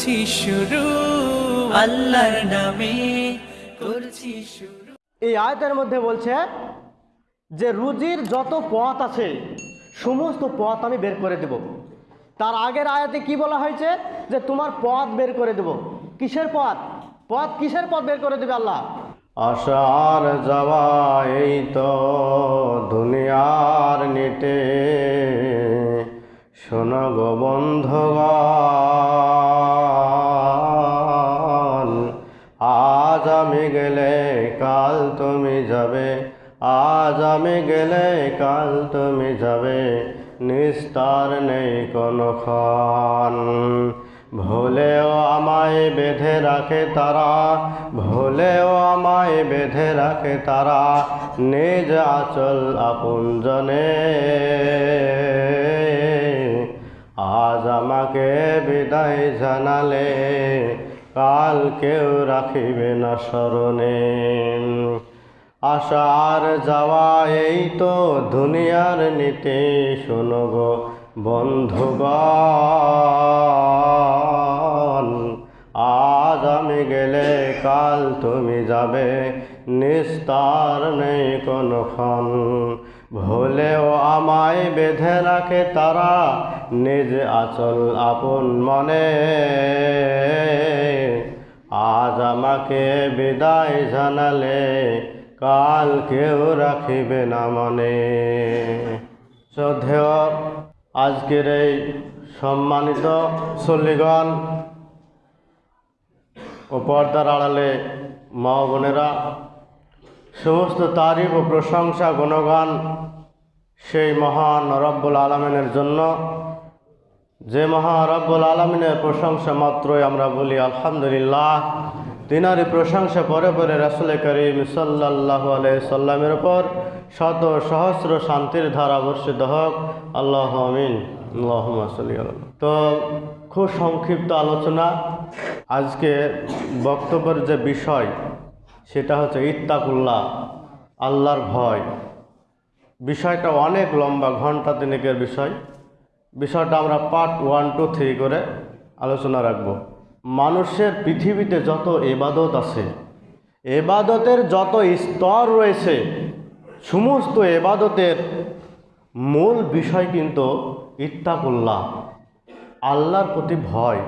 করছি শুরু আল্লাহর নামে করছি শুরু। এই আয়তের মধ্যে বলছে যে রুজির যত পথ আছে সমস্ত পথ আমি বের করে দেব। তার আগের আয়াতে কি বলা হয়েছে? যে তোমার পথ বের করে দেব। কিসের পথ? পথ কিসের পথ বের করে দেবে আল্লাহ? আশার যাওয়া এই তো দুনিয়ার নিটে। শোনো গো বন্ধগণ কাল তুমি যাবে, আজ আমি গেলে কাল তুমি যাবে, নিস্তার নেই কোনো ক্ষণ। ভুলেও আমায় বেঁধে রাখে তারা, ভুলেও আমায় বেঁধে রাখে তারা, নিজ আচল আপনজনে আজ আমাকে বিদায় জানালে কাল কেউ রাখিবে না স্মরণে। আশার যাওয়া এই তো দুনিয়ার নীতি, শোনো গো বন্ধুগণ। আজ আমি গেলে কাল তুমি যাবে, নিস্তার নেই কোনক্ষণ ভুলেও আমায় বেঁধে রাখে তারা, নিজ আচল আপন মনে। আজ আমাকে বিদায় জানালে, কাল কেউ রাখিবে না মনে। শ্রদ্ধেয় আজকের এই সম্মানিত সল্লিগণ ও পর্দার আড়ালে মা বোনেরা সমস্ত তারিফ ও প্রশংসা গুণগান সেই মহান রব্বুল আলমিনের জন্য। যে মহা রব্বুল আলমিনের প্রশংসা মাত্রই আমরা বলি, আলহামদুলিল্লাহ। তিনারই প্রশংসা পরে পরে রাসুল করিম সাল্লাহ সাল্লামের ওপর শত সহস্র শান্তির ধারা বর্ষিত হোক। আল্লাহ আমিন। তো খুব সংক্ষিপ্ত আলোচনা। আজকে বক্তব্যের যে বিষয় সেটা হচ্ছে ইত্তাকুল্লাহ, আল্লাহর ভয়। বিষয়টা অনেক লম্বা, ঘণ্টা তিনেকের বিষয়। বিষয়টা আমরা পার্ট ওয়ান টু থ্রি করে আলোচনা রাখব। মানুষের পৃথিবীতে যত এবাদত আছে, এবাদতের যত স্তর রয়েছে, সমস্ত এবাদতের মূল বিষয় কিন্তু ইত্তাকুল্লাহ, আল্লাহর প্রতি ভয়।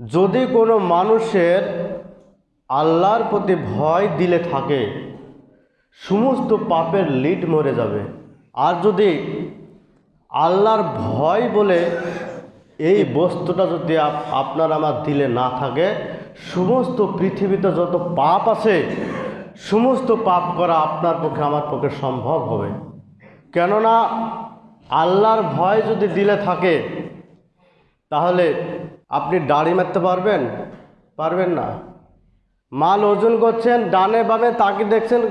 যদি কোনো মানুষের আল্লাহর প্রতি ভয় দিলে থাকে। সমস্ত পাপের লিড মরে যাবে। আর যদি আল্লাহর ভয় বলে এই বস্তুটা যদি আপ- আপনার আমার দিলে না থাকে, সমস্ত পৃথিবীতে যত পাপ আছে, সমস্ত পাপ করা আপনার পক্ষে, আমার পক্ষে সম্ভব হবে। কেননা আল্লাহর ভয় যদি দিলে থাকে, তাহলে আপনি দাড়ি মারতে পারবেন? পারবেন না। মাল ওজন করছেন, ডানে বামে তাকে দেখছেন,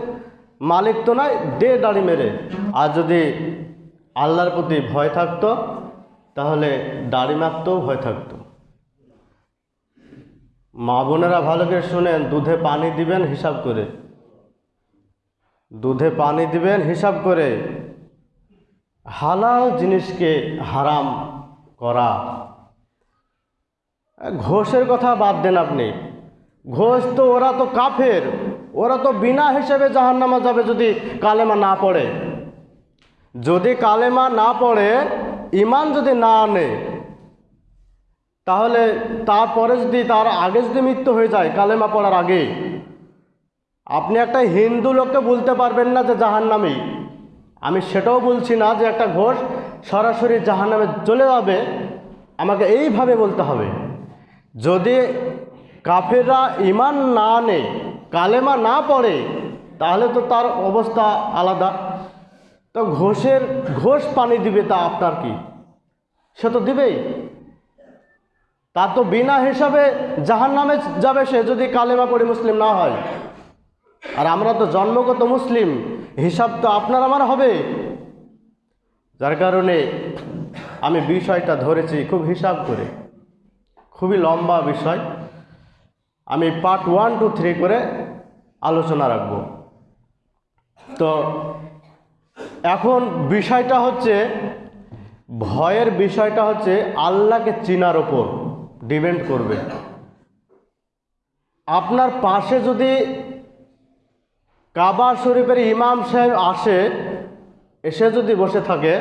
মালিক তো নয় দে দাড়ি মেরে। আর যদি আল্লাহর প্রতি ভয় থাকতো, তাহলে দাড়ি মারতেও ভয় থাকতো। মা বোনেরা ভালো করে শুনেন, দুধে পানি দিবেন, হিসাব করে। দুধে পানি দিবেন, হিসাব করে। হালাল জিনিসকে হারাম করা। ঘোষের কথা বাদ দেন আপনি। ঘোষ তো ওরা তো কাফের। ওরা তো বিনা হিসেবে জাহান্নামা যাবে যদি কালেমা না পড়ে। যদি কালেমা না পড়ে ইমান যদি না আনে, তাহলে তারপরে যদি তার আগে যদি মৃত্যু হয়ে যায়, কালেমা পড়ার আগে, আপনি একটা হিন্দু লোককে বলতে পারবেন না যে জাহান্নামী। আমি সেটাও বলছি না যে একটা ঘোষ সরাসরি জাহান্নামে চলে যাবে। আমাকে এইভাবে বলতে হবে। যদি কাফেররা ইমান না আনে কালেমা না পড়ে, তাহলে তো তার অবস্থা আলাদা। তো ঘোষের, ঘোষ পানি দিবে তা আপনার কি? সে তো দিবেই। তা তো বিনা হিসাবে জাহান নামে যাবে সে যদি কালেমা পড়ে মুসলিম না হয়। আর আমরা তো জন্মগত মুসলিম, হিসাব তো আপনার আমার হবে। যার কারণে আমি বিষয়টা ধরেছি খুব হিসাব করে। খুবই লম্বা বিষয়। আমি পার্ট ওয়ান টু থ্রি করে আলোচনা রাখব। তো এখন বিষয়টা হচ্ছে, ভয়ের বিষয়টা হচ্ছে আল্লাহকে চিনার ওপর ডিপেন্ড করবে। আপনার পাশে যদি কাবা শরীফের ইমাম সাহেব আসে, এসে যদি বসে থাকে,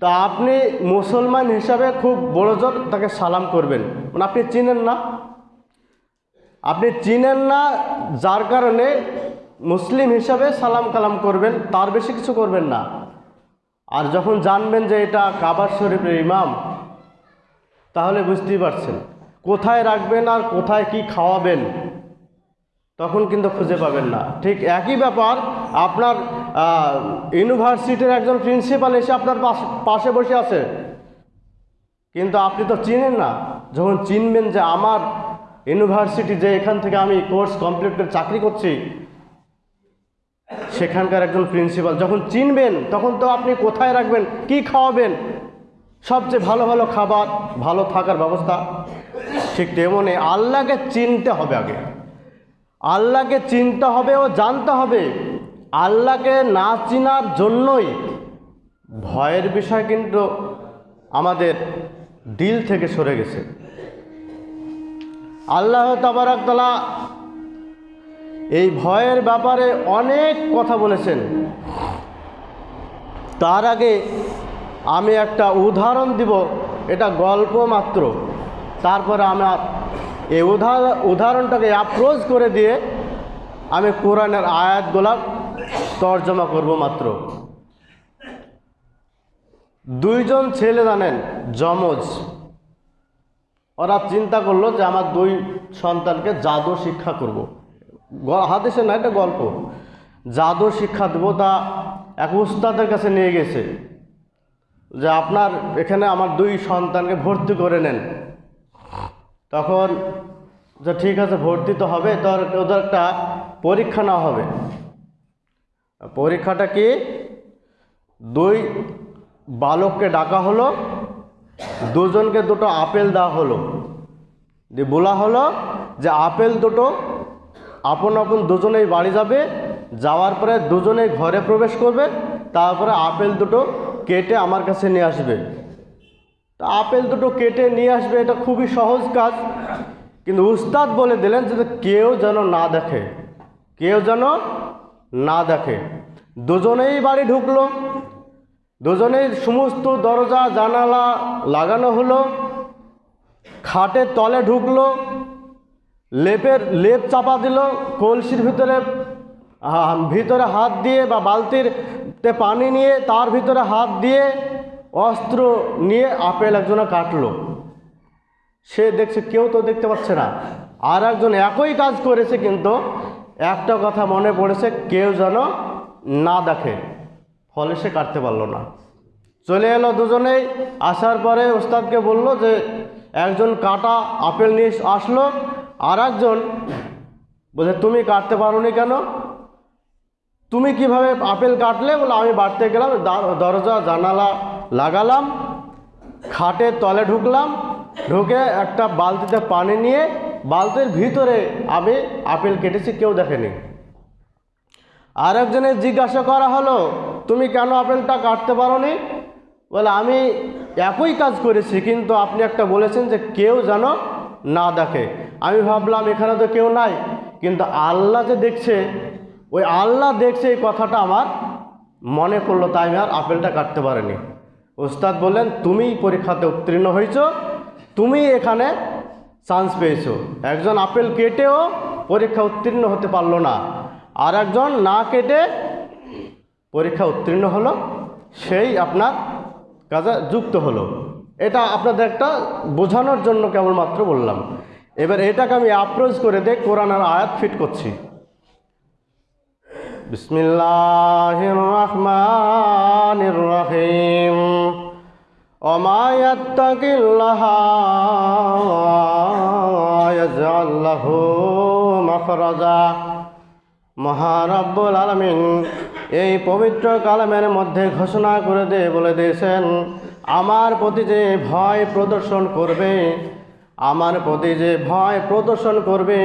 তা আপনি মুসলমান হিসাবে খুব বড়জোর তাকে সালাম করবেন। মানে আপনি চিনেন না? আপনি চিনেন না, যার কারণে মুসলিম হিসাবে সালাম কালাম করবেন, তার বেশি কিছু করবেন না। আর যখন জানবেন যে এটা কাবার শরীফের ইমাম, তাহলে বুঝতেই পারছেন, কোথায় রাখবেন আর কোথায় কি খাওয়াবেন, তখন কিন্তু খুঁজে পাবেন না। ঠিক একই ব্যাপার, আপনার ইউনিভার্সিটির একজন প্রিন্সিপাল এসে আপনার পাশে বসে আছে। কিন্তু আপনি তো চিনেন না, যখন চিনবেন যে আমার ইউনিভার্সিটি যে এখান থেকে আমি কোর্স কমপ্লিট করে চাকরি করছি, সেখানকার একজন প্রিন্সিপাল যখন চিনবেন, তখন তো আপনি কোথায় রাখবেন, কি খাওয়াবেন, সবচেয়ে ভালো ভালো খাবার, ভালো থাকার ব্যবস্থা। ঠিক তেমনি আল্লাহকে চিনতে হবে আগে। আল্লাহকে চিনতে হবে ও জানতে হবে। আল্লাহকে না চিনার জন্যই ভয়ের বিষয় কিন্তু আমাদের দিল থেকে সরে গেছে। আল্লাহ তাবারাকতলা এই ভয়ের ব্যাপারে অনেক কথা বলেছেন। তার আগে আমি একটা উদাহরণ দিব, এটা গল্প মাত্র। তারপরে আমার এই উদাহরণ উদাহরণটাকে অ্যাপ্রোচ করে দিয়ে আমি কোরআনের আয়াতগুলা তর্জমা করব মাত্র। দুইজন ছেলে জানেন, যমজ। ওরা চিন্তা করল যে আমার দুই সন্তানকে জাদু শিক্ষা করব। হাদিসে না একটা গল্প। জাদু শিক্ষা দেবো তা এক উস্তাদের কাছে নিয়ে গেছে যে আপনার এখানে আমার দুই সন্তানকে ভর্তি করে নেন। তখন যে ঠিক আছে, ভর্তি তো হবে, তোর ওদের একটা পরীক্ষা নেওয়া হবে। পরীক্ষাটা কি? দুই বালককে ডাকা হলো দুজনকে দুটো আপেল দেওয়া হলো। দিয়ে বলা হলো যে আপেল দুটো আপন আপন দুজনেই বাড়ি যাবে, যাওয়ার পরে দুজনেই ঘরে প্রবেশ করবে, তারপরে আপেল দুটো কেটে আমার কাছে নিয়ে আসবে। তা আপেল দুটো কেটে নিয়ে আসবে, এটা খুবই সহজ কাজ। কিন্তু উস্তাদ বলে দিলেন যে কেউ যেন না দেখে, কেউ যেন না দেখে। দুজনেই বাড়ি ঢুকলো দুজনেই সমস্ত দরজা, জানালা লাগানো হলো খাটের তলে ঢুকলো, লেপের, লেপ চাপা দিল, কলসির ভিতরে ভিতরে হাত দিয়ে বা বালতির তে পানি নিয়ে তার ভিতরে হাত দিয়ে অস্ত্র নিয়ে আপেল একজনে কাটলো। সে দেখছে, কেউ তো দেখতে পাচ্ছে না। আর একজন একই কাজ করেছে কিন্তু একটা কথা মনে পড়েছে, কেউ যেন না দেখে। ফলে সে কাটতে পারল না। চলে এলো দুজনেই। আসার পরে ওস্তাদকে বলল যে, একজন কাটা আপেল নিয়ে আসলো আর একজন বলছে, তুমি কাটতে পারোনি কেন? তুমি কীভাবে আপেল কাটলে? বলে, আমি বাড়তে গেলাম দরজা, জানালা লাগালাম, খাটের তলে ঢুকলাম, ঢুকে একটা বালতিতে পানি নিয়ে বালতির ভিতরে আমি আপেল কেটেছি, কেউ দেখেনি। আর একজনের জিজ্ঞাসা করা হলো তুমি কেন আপেলটা কাটতে পারোনি? বলে, আমি একই কাজ করেছি, কিন্তু আপনি একটা বলেছেন যে কেউ যেন না দেখে। আমি ভাবলাম, এখানে তো কেউ নাই। কিন্তু আল্লাহ যে দেখছে, ওই আল্লাহ দেখছে এই কথাটা আমার মনে করল তাই আমি আর আপেলটা কাটতে পারিনি। ওস্তাদ বললেন, তুমি পরীক্ষাতে উত্তীর্ণ হয়েছ, তুমি এখানে চান্স পেয়েছ। একজন আপেল কেটেও পরীক্ষা উত্তীর্ণ হতে পারল না। আর একজন না কেটে পরীক্ষা উত্তীর্ণ হলো, সেই আপনার কাজে যুক্ত হলো। এটা আপনাদের একটা বোঝানোর জন্য কেবলমাত্র বললাম। এবার এটাকে আমি অ্যাপ্রোচ করে দিয়ে কোরআন আর আয়াত ফিট করছি। বিসমিল্লাহ মহারব্বুল আলমিন। এই পবিত্র কালামের মধ্যে ঘোষণা করে দে, বলে দিয়েছেন, আমার প্রতি যে ভয় প্রদর্শন করবে, আমার প্রতি যে ভয় প্রদর্শন করবে,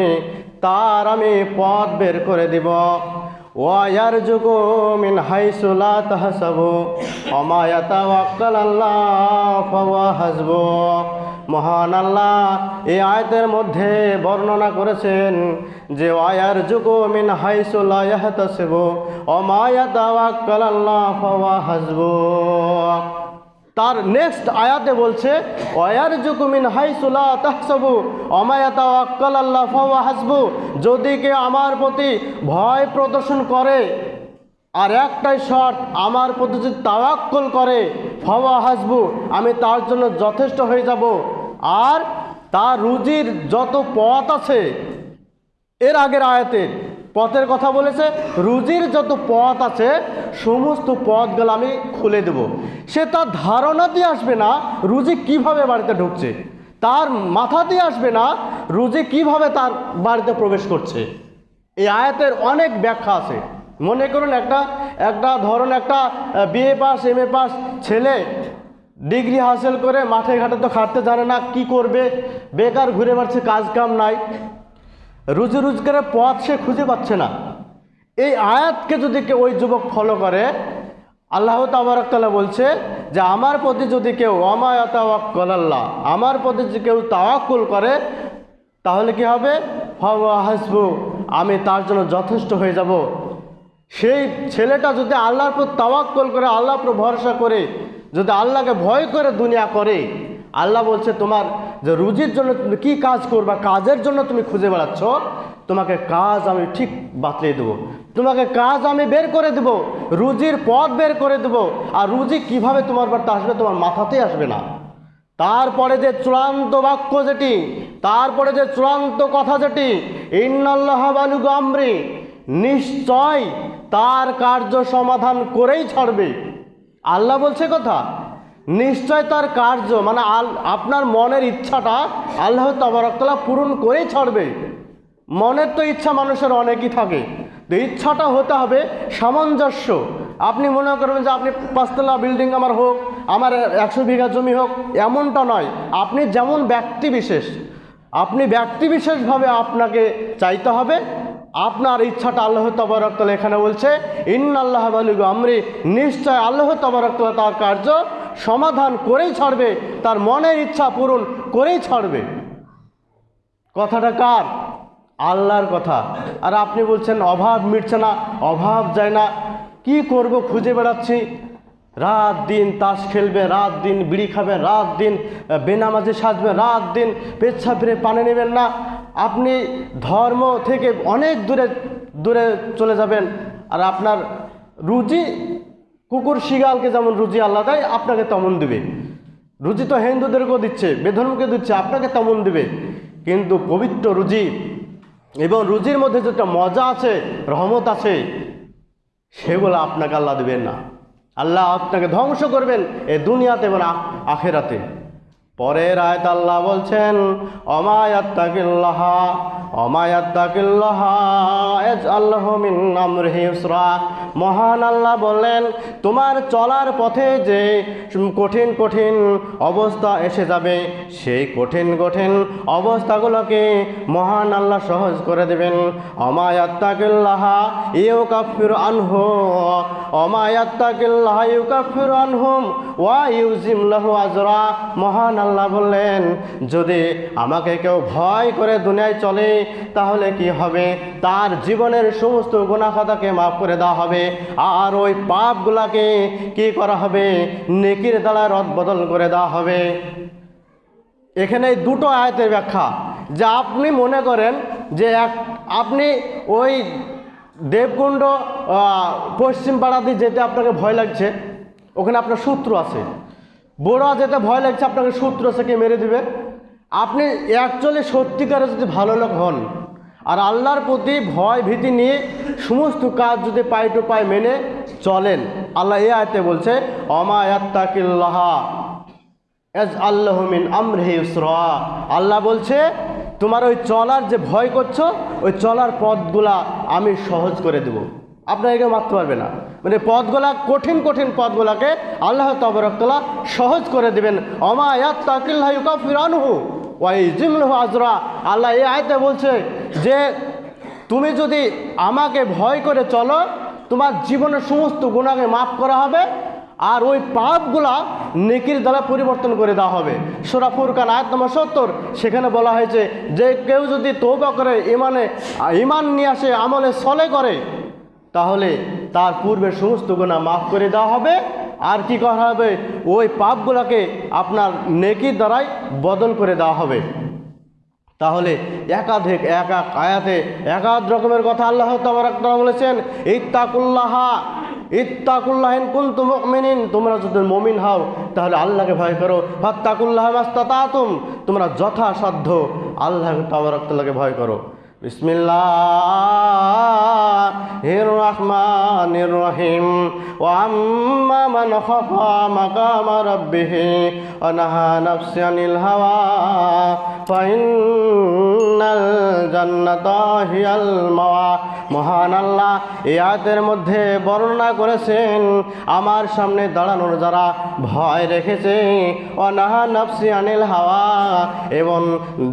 তার আমি পথ বের করে দিব। ওয়ার যুগো মিন হাইসুলা তাহসাবু অমায়াতা ওয়াক্কাল আল্লাহ হাসবো। মহান আল্লাহ এই আয়তের মধ্যে বর্ণনা করেছেন যে ওয়ার যুগ মিন হাইসুল্লাহ ইয়াহতাসিব, ওমা ইয়াতাওয়াক্কাল আল্লাহ ফাওয়া হাসবু। তার নেক্সট আয়াতে বলছে ওয়ার জুকুমিন হাইসুলা তাহসাবু অমায়াতা আক্কাল আল্লাহ ফাওয়া হাসবু। যদি কে আমার প্রতি ভয় প্রদর্শন করে, আর একটাই শর্ত, আমার প্রতি যদি তাওয়াক্কল করে, ফাওয়া হাসবু, আমি তার জন্য যথেষ্ট হয়ে যাব। আর তার রুজির যত পথ আছে, এর আগের আয়াতে পথের কথা বলেছে, রুজির যত পথ আছে, সমস্ত পথগুলো আমি খুলে দেব। সে তার ধারণা দিয়ে আসবে না রুজি কীভাবে বাড়িতে ঢুকছে। তার মাথা দিয়ে আসবে না রুজি কীভাবে তার বাড়িতে প্রবেশ করছে। এই আয়াতের অনেক ব্যাখ্যা আছে। মনে করুন একটা একটা ধরুন একটা BA pass, M A pass ছেলে ডিগ্রি হাসিল করে মাঠে ঘাটে তো খাটতে জানে না কি করবে। বেকার ঘুরে বেড়াচ্ছে, কাজ কাম নাই। রুজি রোজগারের পথ সে খুঁজে পাচ্ছে না। এই আয়াতকে যদি কেউ ওই যুবক ফলো করে, আল্লাহ তাবারকাল্লাহ বলছে যে, আমার প্রতি যদি কেউ অমায়াতাওয়াক্কল আল্লাহ, আমার প্রতি যদি কেউ তাওয়াক্কুল করে, তাহলে কি হবে? ফাওয়া হাসবু, আমি তার জন্য যথেষ্ট হয়ে যাব। সেই ছেলেটা যদি আল্লাহর উপর তাওয়াক্কল করে, আল্লাহর উপর ভরসা করে যদি আল্লাহকে ভয় করে দুনিয়া করে, আল্লাহ বলছে, তোমার যে রুজির জন্য তুমি কী কাজ করবা, কাজের জন্য তুমি খুঁজে বেড়াচ্ছ, তোমাকে কাজ আমি ঠিক বাতলিয়ে দেবো। তোমাকে কাজ আমি বের করে দেবো, রুজির পথ বের করে দেবো, আর রুজি কীভাবে তোমার বাড়িতে আসবে, তোমার মাথাতেই আসবে না। তারপরে যে চূড়ান্ত বাক্য যেটি, তারপরে যে চূড়ান্ত কথা যেটি, ইন্নাল্লাহ বালু গামরি নিশ্চয় তার কার্য সমাধান করেই ছাড়বে। আল্লাহ বলছে কথা? নিশ্চয় তার কার্য মানে আল, আপনার মনের ইচ্ছাটা আল্লাহ তাবারকতলা পূরণ করেই ছাড়বে। মনের তো ইচ্ছা মানুষের অনেকই থাকে। তো ইচ্ছাটা হতে হবে সামঞ্জস্য। আপনি মনে করবেন যে আপনি পাঁচতলা বিল্ডিং আমার হোক, আমার একশো বিঘা জমি হোক, এমনটা নয়। আপনি যেমন ব্যক্তি বিশেষ, আপনি ব্যক্তি বিশেষভাবে আপনাকে চাইতে হবে। আপনার ইচ্ছাটা আল্লাহ তবরকতলা এখানে বলছে ইন আল্লাহ বালুগু আমরি নিশ্চয় আল্লাহ তবরকতলা তার কার্য সমাধান করেই ছাড়বে, তার মনের ইচ্ছা পূরণ করেই ছাড়বে। কথাটা কার? আল্লাহর কথা। আর আপনি বলছেন, অভাব মিটছে না, অভাব যায় না, কি করব খুঁজে বেড়াচ্ছি? রাত দিন তাস খেলবে, রাত দিন বিড়ি খাবেন রাত দিন বেনামাজি সাজবেন রাত দিন পেচ্ছা ফিরে পানি নেবেন না। আপনি ধর্ম থেকে অনেক দূরে দূরে চলে যাবেন। আর আপনার রুজি, কুকুর শিগালকে যেমন রুজি আল্লাহ দেয়, আপনাকে তেমন দেবে। রুজি তো হিন্দুদেরকেও দিচ্ছে, বেধর্মকে দিচ্ছে, আপনাকে তেমন দেবে। কিন্তু পবিত্র রুজি এবং রুজির মধ্যে যেটা মজা আছে, রহমত আছে, সেগুলো আপনাকে আল্লাহ দেবেন না। আল্লাহ আপনাকে ধ্বংস করবেন এ দুনিয়াতে এবং আখেরাতে। পরের আয়ত আল্লাহ বলছেন অমায়াত্তাকিল্লাহ মহান আল্লাহ বললেন, তোমার চলার পথে যে কঠিন কঠিন অবস্থা এসে যাবে, সেই কঠিন কঠিন অবস্থাগুলোকে মহান আল্লাহ সহজ করে দেবেন। অমায়াত্তাকিল্লাহ ইউ কাফির আনহু, অমায়াত্তাকিল্লাহ ইউ কাফির আনহুম ওয়া ইউজিম লাহু আজরা। মহান আল্লাহ বললেন, যদি আমাকে কেউ ভয় করে দুনিয়ায় চলে তাহলে কি হবে? তার জীবনের সমস্ত গুণাখাতাকে মাফ করে দেওয়া হবে। আর ওই পাপগুলাকে কি করা হবে? নেকির দ্বারা রদ বদল করে দেওয়া হবে। এখানে দুটো আয়াতের ব্যাখ্যা। যে আপনি মনে করেন যে এক আপনি ওই দেবকুণ্ড আহ, পশ্চিম পাড়া দিয়ে যেতে আপনাকে ভয় লাগছে ওখানে আপনার সূত্র আছে। বোড়া যেতে ভয় লাগছে আপনাকে সূত্র আছে কে মেরে দিবে? আপনি অ্যাকচুয়ালি সত্যিকারে যদি ভালো লোক হন, আর আল্লাহর প্রতি ভয় ভীতি নিয়ে সমস্ত কাজ যদি পাই টু পাই মেনে চলেন। আল্লাহ এ আয়তে বলছে অমায়াত্তাকিল্লাহা এজ আল্লাহমিন আমরহে ইউসরা। আল্লাহ বলছে, তোমার ওই চলার যে ভয় করছ, ওই চলার পথগুলা আমি সহজ করে দেব। আপনাকে কেউ মারতে পারবে না। মানে পথগুলা, কঠিন কঠিন পথগুলাকে আল্লাহ তবরকতলা সহজ করে দেবেন। অমায়াত তাকিল্লাহ ইউকাফির আনহু। ওয়াই আল্লাহ এই আয়তে বলছে যে, তুমি যদি আমাকে ভয় করে চলো, তোমার জীবনের সমস্ত গুণাকে মাফ করা হবে আর ওই পাপগুলা নেকির দ্বারা পরিবর্তন করে দেওয়া হবে। সোরাফুর ফুরকান, আয়াত নম্বর সত্তর, সেখানে বলা হয়েছে যে, কেউ যদি তৌবা করে ইমানে ইমান নিয়ে আসে, আমলে সলে করে, তাহলে তার পূর্বের সমস্ত গুণা মাফ করে দেওয়া হবে। আর কি করা হবে? ওই পাপগুলোকে আপনার নেকির দ্বারাই বদল করে দেওয়া হবে। তাহলে একাধিক, এক এক আয়াতে একাধ রকমের কথা আল্লাহ তাবারাকাল্লাহ বলেছেন, ইত্তাকুল্লাহা, ইত্তাকুল্লাহিন কুনতুম মুমিনিন। তোমরা যদি মুমিন হও, তাহলে আল্লাহকে ভয় করো। ফাত্তাকুল্লাহ মাস্তাতাতুম। তোমরা যথাসাধ্য আল্লাহ তাবারাকাল্লাহকে ভয় করো। বিসমিল্লাহির রহমানির রহিম। মান খাফা মাকামা রাব্বিহ ওয়া নাহা নাফসা আনিল হাওয়া। ফাইনাল জান্নাতা হিয়াল মাওয়া। মহান আল্লাহ, এই মধ্যে বর্ণনা করেছেন, আমার সামনে দাঁড়ানোর যারা ভয় রেখেছে অনাহা নফসি আনিল হাওয়া। এবং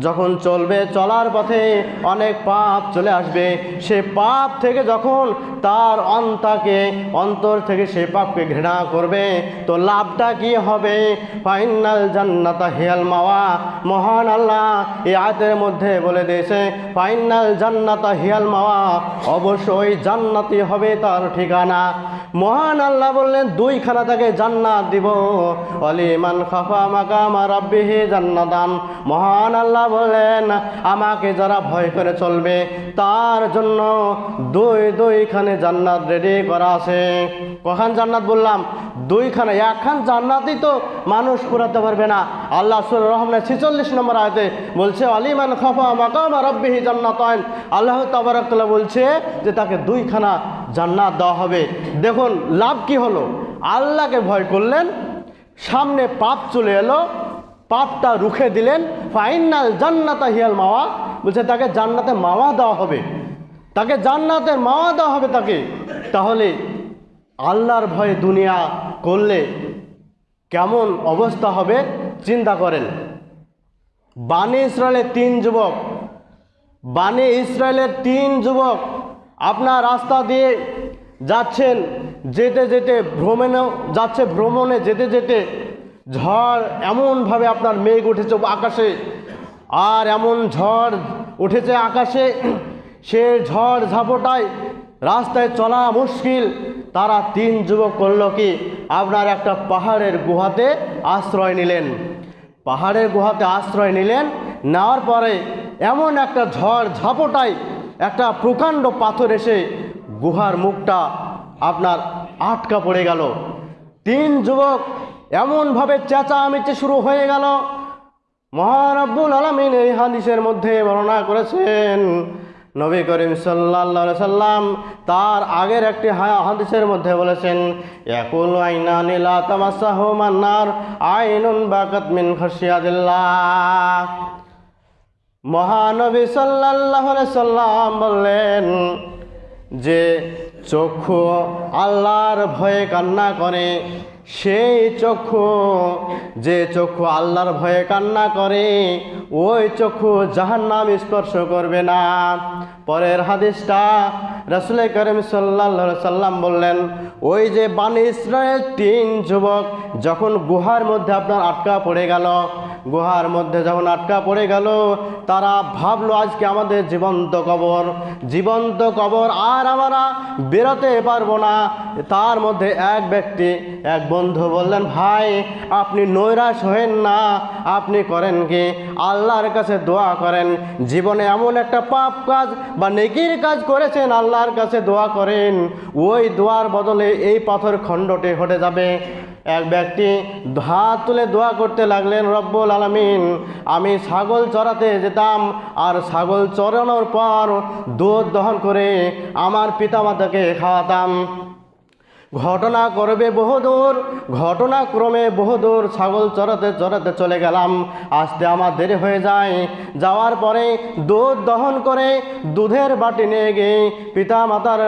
যখন চলবে চলার পথে অনেক পাপ চলে আসবে। সে পাপ থেকে যখন তার অন্তাকে অন্তর থেকে সে পাপকে ঘৃণা করবে, তো লাভটা কি হবে? ফাইনাল জান্নাতা হিয়াল মাওয়া। মহান আল্লাহ এই আয়াতের মধ্যে বলে দিয়েছে, ফাইনাল জান্নাতা হিয়াল মাওয়া। অবশ্যই জান্নাতি হবে তার ঠিকানা। মহান আল্লাহ বললেন, দুইখানা তাকে জান্নাত দিব। অলিমান খাফা মাকামা রাব্বিহি জান্নাতান। মহান আল্লাহ বললেন, আমাকে যারা ভয় করে চলবে, তার জন্য দুই দুইখানে জান্নাত রেডি করা আছে। কখন জান্নাত বললাম? দুইখানে, একখান জান্নাতই তো মানুষ পুরাতে পারবে না। আল্লাহ সুর রহমানের ছিচল্লিশ নম্বর আয়তে বলছে, অলিমান খাফা মাকামা রব্বিহি জান্নাতান। আল্লাহ তাবারাকাল্লাহ বলছে যে তাকে দুইখানা জান্নাত দেওয়া হবে। দেখুন, লাভ কি হলো? আল্লাহকে ভয় করলেন, সামনে পাপ চলে এলো, পাপটা রুখে দিলেন। ফাইনাল জান্নাতা হিয়াল মাওয়া। বলছে, তাকে জান্নাতে মাওয়া দেওয়া হবে। তাকে জান্নাতের মাওয়া দেওয়া হবে তাকে। তাহলে আল্লাহর ভয়ে দুনিয়া করলে কেমন অবস্থা হবে? চিন্তা করেন। বাণী ইসরায়েলের তিন যুবক বাণী ইসরায়েলের তিন যুবক আপনার রাস্তা দিয়ে যাচ্ছেন, যেতে যেতে ভ্রমণেও যাচ্ছে ভ্রমণে যেতে যেতে ঝড় এমনভাবে আপনার মেঘ উঠেছে আকাশে। আর এমন ঝড় উঠেছে আকাশে, সে ঝড় ঝাপটায় রাস্তায় চলা মুশকিল। তারা তিন যুবক করল কি, আপনার একটা পাহাড়ের গুহাতে আশ্রয় নিলেন। পাহাড়ের গুহাতে আশ্রয় নিলেন, নেওয়ার পরে এমন একটা ঝড় ঝাপটায় একটা প্রকাণ্ড পাথর এসে গুহার মুখটা আপনার আটকা পড়ে গেল। তিন যুবক এমনভাবে চেঁচামেচি শুরু হয়ে গেল। মহারব্বুল আলমিন এই হাদিসের মধ্যে বর্ণনা করেছেন, নবী করিম সাল্লা সাল্লাম তার আগের একটি হাদিসের মধ্যে বলেছেন একুল আইনা নীলা তামাসাহ মান্নার আইনুন বাকাত মিন খসিয়াদিল্লাহ মহানবী সাল্লাহ সাল্লাম বললেন যে চক্ষু আল্লাহর ভয়ে কান্না করে, সেই চক্ষু যে চক্ষু আল্লাহর ভয়ে কান্না করে, ওই চক্ষু জাহান নাম স্পর্শ করবে না। পরের হাদিসটা রসুল করিম সাল্লা সাল্লাম বললেন, ওই যে বানি ইসরায়েল তিন যুবক যখন গুহার মধ্যে আপনার আটকা পড়ে গেল গুহার মধ্যে যখন আটকা পড়ে গেল, তারা ভাবলো, আজকে আমাদের জীবন্ত কবর। জীবন্ত কবর আর আমরা বেরোতে পারব না। তার মধ্যে এক ব্যক্তি, এক বন্ধু বললেন, ভাই, আপনি নৈরাশ হয়েন না। আপনি করেন কি? আল্লাহর কাছে দোয়া করেন। জীবনে এমন একটা পাপ কাজ বা নেকির কাজ করেছেন, আল্লাহর কাছে দোয়া করেন। ওই দোয়ার বদলে এই পাথর খণ্ডটি হটে যাবে। এক ব্যক্তি হাত তুলে দোয়া করতে লাগলেন, রব্বুল আলমিন, আমি ছাগল চড়াতে যেতাম আর ছাগল চড়ানোর পর দুধ দহন করে আমার পিতামাতাকে খাওয়াতাম। ঘটনা করবে বহুদূর ঘটনাক্রমে বহুদূর, ছাগল চড়াতে চড়াতে চলে গেলাম। আসতে আমার দেরি হয়ে যায়। যাওয়ার পরে দুধ দহন করে দুধের বাটি নিয়ে গিয়ে পিতা মাতার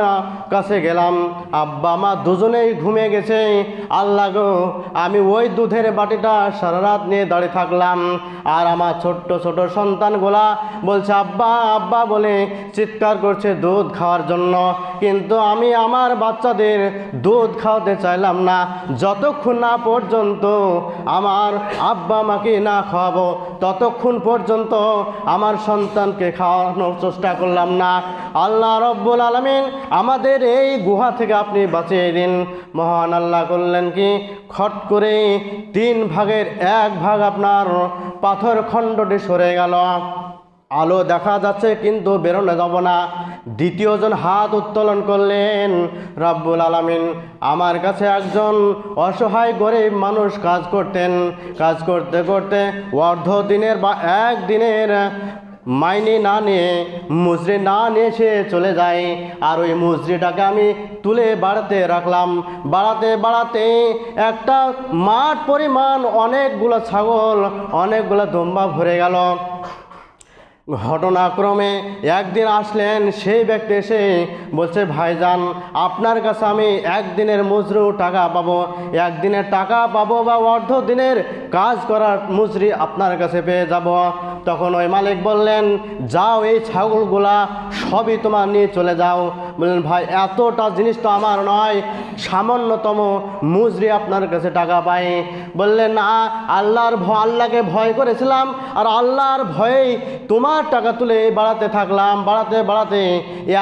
কাছে গেলাম। আব্বা, মা দুজনেই ঘুমে গেছে। আল্লাহ গো, আমি ওই দুধের বাটিটা সারা রাত নিয়ে দাঁড়িয়ে থাকলাম। আর আমার ছোট্ট ছোট সন্তানগুলা বলছে, আব্বা আব্বা বলে চিৎকার করছে দুধ খাওয়ার জন্য। কিন্তু আমি আমার বাচ্চাদের দুধ খাওয়াতে চাইলাম না। যতক্ষণ না পর্যন্ত আমার আব্বা মাকে না খাওয়াবো, ততক্ষণ পর্যন্ত আমার সন্তানকে খাওয়ানোর চেষ্টা করলাম না। আল্লাহ রব্বুল আলমিন আমাদের এই গুহা থেকে আপনি বাঁচিয়ে দিন। মহান আল্লাহ করলেন কি, খট করে তিন ভাগের এক ভাগ আপনার পাথর খণ্ডটি সরে গেল। আলো দেখা যাচ্ছে কিন্তু বেরোনো যাব না। দ্বিতীয়জন হাত উত্তোলন করলেন, রব্বুল আলামিন, আমার কাছে একজন অসহায় গরিব মানুষ কাজ করতেন। কাজ করতে করতে অর্ধ দিনের বা এক দিনের মাইনে না নিয়ে, মুজরি না নিয়ে সে চলে যায়। আর ওই মুজরিটাকে আমি তুলে বাড়াতে রাখলাম। বাড়াতে বাড়াতে একটা মাঠ পরিমাণ অনেকগুলো ছাগল, অনেকগুলো দম্বা ভরে গেল। ঘটনাক্রমে একদিন আসলেন সেই ব্যক্তি এসে বলছে, ভাইজান, আপনার কাছে আমি একদিনের মজরু টাকা পাবো। একদিনের টাকা পাবো বা অর্ধ দিনের কাজ করার মজুরি আপনার কাছে পেয়ে যাব। তখন ওই মালিক বললেন, যাও, এই ছাগলগুলা সবই তোমার নিয়ে চলে যাও। বললেন, ভাই, এতটা জিনিস তো আমার নয়, সামান্যতম মুজরি আপনার কাছে টাকা পাই। বললেন, না, আল্লাহর আল্লাহকে ভয় করেছিলাম, আর আল্লাহর ভয়েই তোমার টাকা তুলে বাড়াতে থাকলাম, বাড়াতে বাড়াতে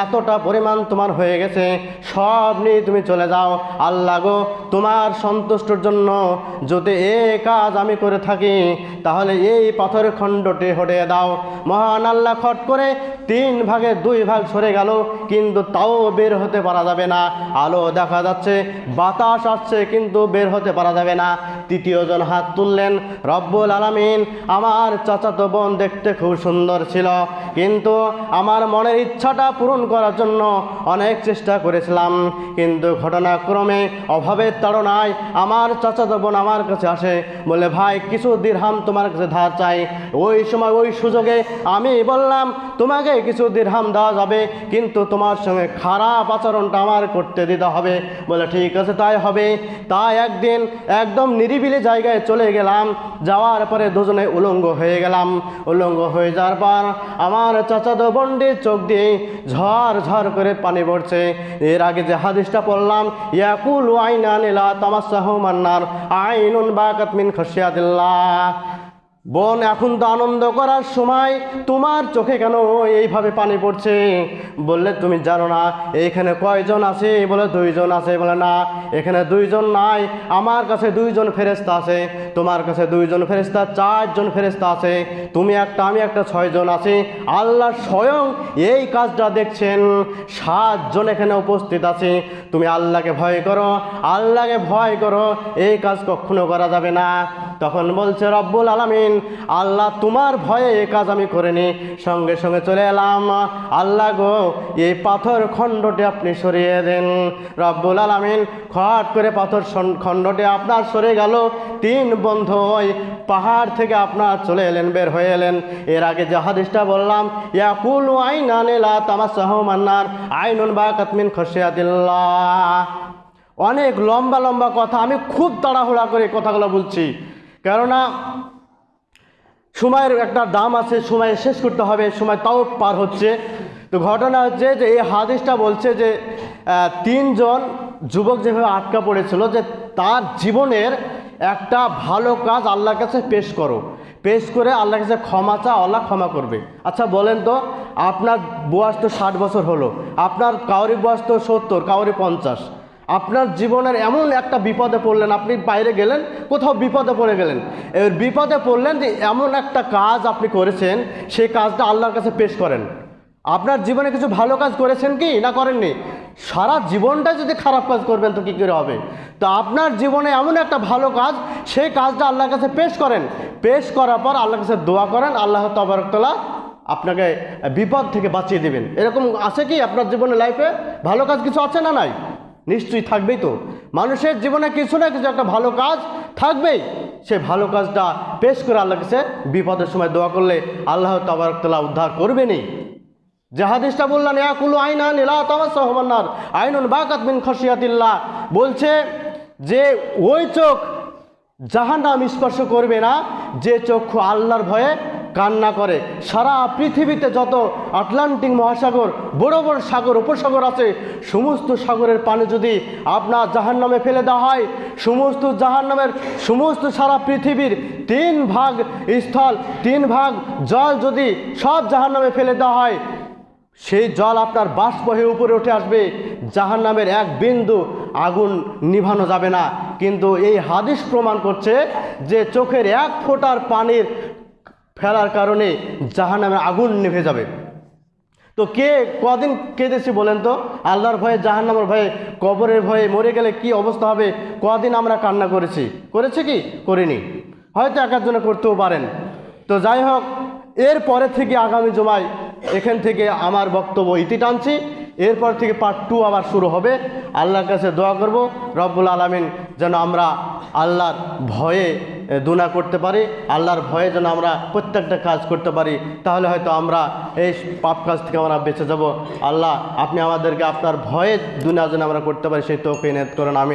এতটা পরিমাণ তোমার হয়ে গেছে। সব নিয়ে তুমি চলে যাও। আল্লাহ গো, তোমার সন্তুষ্টর জন্য যদি এ কাজ আমি করে থাকি, তাহলে এই পাথরের খণ্ডটি হটিয়ে দাও। মহান আল্লাহ খট করে তিন ভাগে দুই ভাগ সরে গেল, কিন্তু তাও বের হতে পারা যাবে না। আলো দেখা যাচ্ছে, বাতাস আসছে, কিন্তু বের হতে পারা যাবে না। তৃতীয়জন হাত তুললেন, রব্বুল আলামিন, আমার চাচাতো বোন দেখতে খুব সুন্দর ছিল। কিন্তু আমার মনের ইচ্ছাটা পূরণ করার জন্য অনেক চেষ্টা করেছিলাম। কিন্তু ঘটনাক্রমে অভাবের তাড়নায় আমার চাচাতো বোন আমার কাছে আসে, বলে, ভাই, কিছু দিরহাম তোমার কাছে ধার চাই। ওই সময় ওই সুযোগে আমি বললাম, তোমাকে কিছু দিরহাম দেওয়া যাবে, কিন্তু তোমার সঙ্গে খারাপ আচরণটা আমার করতে দিতে হবে। বলে, ঠিক আছে, তাই হবে। তাই একদিন একদম নিরিবিলি জায়গায় চলে গেলাম। যাওয়ার পরে দুজনে উলঙ্গ হয়ে গেলাম। উলঙ্গ হয়ে যাওয়ার পর আমার আমার চাচাতো বন্ডির চোখ দিয়ে ঝড় ঝড় করে পানি পড়ছে। এর আগে যে হাদিসটা পড়লাম, ইয়াকুল আইনা নিলা তামাশাহ মান্নার, আইনুন বাকাত মিন খসিয়াদিল্লাহ বোন, এখন তো আনন্দ করার সময়। তোমার চোখে কেন এইভাবে পানি পড়ছে? বললে, তুমি জানো না এইখানে কয়জন আছে? বলে, দুইজন আছে। বলে, না, এখানে দুইজন নাই। আমার কাছে দুইজন ফেরেস্তা আছে। তোমার কাছে দুইজন ফেরেস্তা চারজন ফেরেস্তা আছে। তুমি একটা, আমি একটা, ছয়জন আছি। আল্লাহ স্বয়ং এই কাজটা দেখছেন। সাতজন এখানে উপস্থিত আছে। তুমি আল্লাহকে ভয় করো। আল্লাহকে ভয় করো। এই কাজ কখনো করা যাবে না। তখন বলছে, রব্বুল আলামিন, আল্লাহ তোমার ভয়ে এই কাজ আমি করিনি। সঙ্গে সঙ্গে চলে এলাম। আল্লাহ গো, এই পাথর খণ্ডটি আপনি সরিয়ে দেন। রব্বুল আলামিন, খট করে পাথর খণ্ডটি আপনার সরে গেল। তিন বন্ধু ওই পাহাড় থেকে আপনার চলে এলেন, বের হয়ে এলেন। এর আগে যে হাদিসটা বললাম, ইয়াকুল আইন আনেলা তামাশাহ মান্নার, আইনুন বা কাতমিন খসিয়াদিল্লাহ অনেক লম্বা লম্বা কথা, আমি খুব তাড়াহুড়া করে কথাগুলো বলছি। কেননা সময়ের একটা দাম আছে, সময় শেষ করতে হবে, সময় তাও পার হচ্ছে। তো ঘটনা হচ্ছে যে এই হাদিসটা বলছে যে তিনজন যুবক যেভাবে আটকা পড়েছিল যে তার জীবনের একটা ভালো কাজ আল্লাহর কাছে পেশ করো। পেশ করে আল্লাহর কাছে ক্ষমা চা আল্লাহ ক্ষমা করবে। আচ্ছা বলেন তো, আপনার বয়স তো ষাট বছর হলো, আপনার কাউরি বয়স তো সত্তর, কাউরি পঞ্চাশ। আপনার জীবনের এমন একটা বিপদে পড়লেন, আপনি বাইরে গেলেন, কোথাও বিপদে পড়ে গেলেন। এবার বিপদে পড়লেন যে এমন একটা কাজ আপনি করেছেন, সেই কাজটা আল্লাহর কাছে পেশ করেন। আপনার জীবনে কিছু ভালো কাজ করেছেন কি না করেননি? সারা জীবনটা যদি খারাপ কাজ করবেন, তো কী করে হবে? তো আপনার জীবনে এমন একটা ভালো কাজ, সেই কাজটা আল্লাহর কাছে পেশ করেন। পেশ করার পর আল্লাহর কাছে দোয়া করেন, আল্লাহ তবরকতলা আপনাকে বিপদ থেকে বাঁচিয়ে দেবেন। এরকম আছে কি আপনার জীবনে লাইফে ভালো কাজ কিছু আছে না নাই? নিশ্চয়ই থাকবেই তো। মানুষের জীবনে কিছু না কিছু একটা ভালো কাজ থাকবেই। সে ভালো কাজটা পেশ করে আল্লাহ কাছে বিপদের সময় দোয়া করলে আল্লাহ তাবারকতলা উদ্ধার করবেনই। যে হাদিসটা বললেন আইনা নীলা তামাস রহমান্নার আইনুন বাকাত মিন খসিয়াতিল্লাহ বলছে যে, ওই চোখ জাহান্নাম স্পর্শ করবে না, যে চক্ষু আল্লাহর ভয়ে কান্না করে। সারা পৃথিবীতে যত আটলান্টিক মহাসাগর, বড় বড় সাগর, উপসাগর আছে, সমস্ত সাগরের পানি যদি আপনার জাহান্নামে ফেলে দেওয়া হয়, সমস্ত জাহান্নামের সমস্ত সারা পৃথিবীর তিন ভাগ স্থল, তিন ভাগ জল যদি সব জাহান্নামে ফেলে দেওয়া হয়, সেই জল আপনার বাষ্প হয়ে উপরে উঠে আসবে। জাহান নামের এক বিন্দু আগুন নিভানো যাবে না। কিন্তু এই হাদিস প্রমাণ করছে যে চোখের এক ফোঁটার পানির ফেলার কারণে জাহান নামের আগুন নিভে যাবে। তো কে কদিন কেঁদেছি বলেন তো? আল্লাহর ভয়ে, জাহান্নামের ভয়ে, কবরের ভয়ে মরে গেলে কি অবস্থা হবে? কদিন আমরা কান্না করেছি? করেছি কি? করিনি। হয়তো একজনে করতেও পারেন। তো যাই হোক এর পরে থেকে আগামী জমায় এখান থেকে আমার বক্তব্য ইতি টানছি। এরপর থেকে পার্ট টু আবার শুরু হবে। আল্লাহর কাছে দোয়া করব, রব্বুল আলমিন যেন আমরা আল্লাহর ভয়ে দুনা করতে পারি, আল্লাহর ভয়ে যেন আমরা প্রত্যেকটা কাজ করতে পারি, তাহলে হয়তো আমরা এই পাপ কাজ থেকে আমরা বেঁচে যাব। আল্লাহ, আপনি আমাদেরকে আপনার ভয়ে দুনা যেন আমরা করতে পারি, সেই তোকে নেত করেন আমি